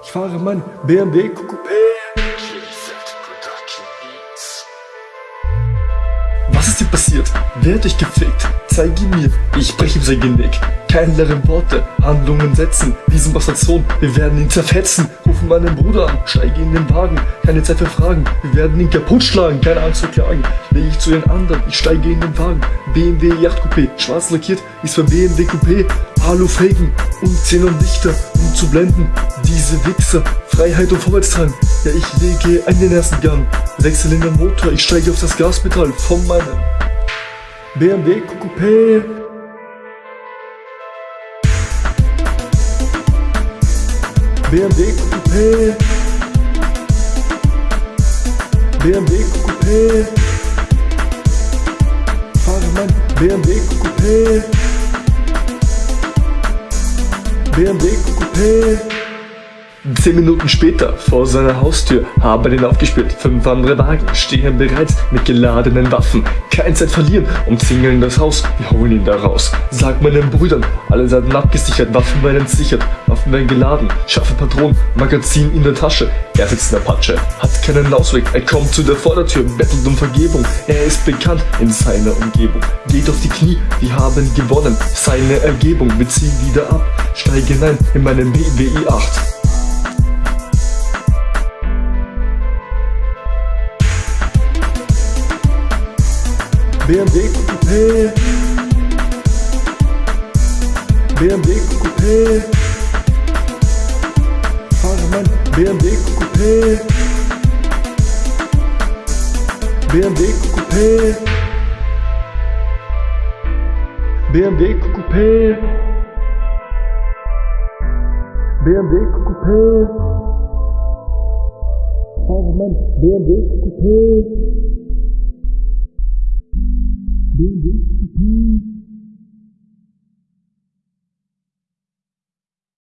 Ich fahre mein BMW Coupé. Was ist dir passiert? Wer hat dich gefickt? Zeige mir, ich breche ihm sein Genick. Keine leeren Worte, Handlungen setzen. Diesen Bastardsohn, wir werden ihn zerfetzen. Rufen meinen Bruder an, steige in den Wagen. Keine Zeit für Fragen, wir werden ihn kaputt schlagen. Keine Angst zu klagen, lege ich zu den anderen. Ich steige in den Wagen. BMW Yachtcoupé, schwarz lackiert, ist für BMW Coupé. Alufelgen und Xenonlichter, um zu blenden. Diese Wichser, Freiheit und Vorwärtstrang. Ja, ich lege ein den ersten Gang. Wechsel in den Motor, ich steige auf das Gaspedal von meinem BMW Coupé. BMW Coupé. BMW Coupé. Fahre mein BMW Coupé. BMW Coupé. Zehn Minuten später, vor seiner Haustür, habe den aufgespürt. Fünf andere Wagen stehen bereits mit geladenen Waffen. Kein Zeit verlieren, umzingeln das Haus, wir holen ihn da raus. Sag meinen Brüdern, alle Seiten abgesichert, Waffen werden sichert, Waffen werden geladen, scharfe Patronen, Magazin in der Tasche. Er sitzt in der Patsche, hat keinen Ausweg, er kommt zu der Vordertür, bettelt um Vergebung. Er ist bekannt in seiner Umgebung, geht auf die Knie, wir haben gewonnen. Seine Ergebung, wir ziehen wieder ab, steige hinein in meinen BWI 8. BMW Coupé. BMW Coupé. Fahre mein BMW Coupé. BMW Coupé. BMW Coupé. BMW Coupé. Pavement BMW Coupé. BMW Coupé.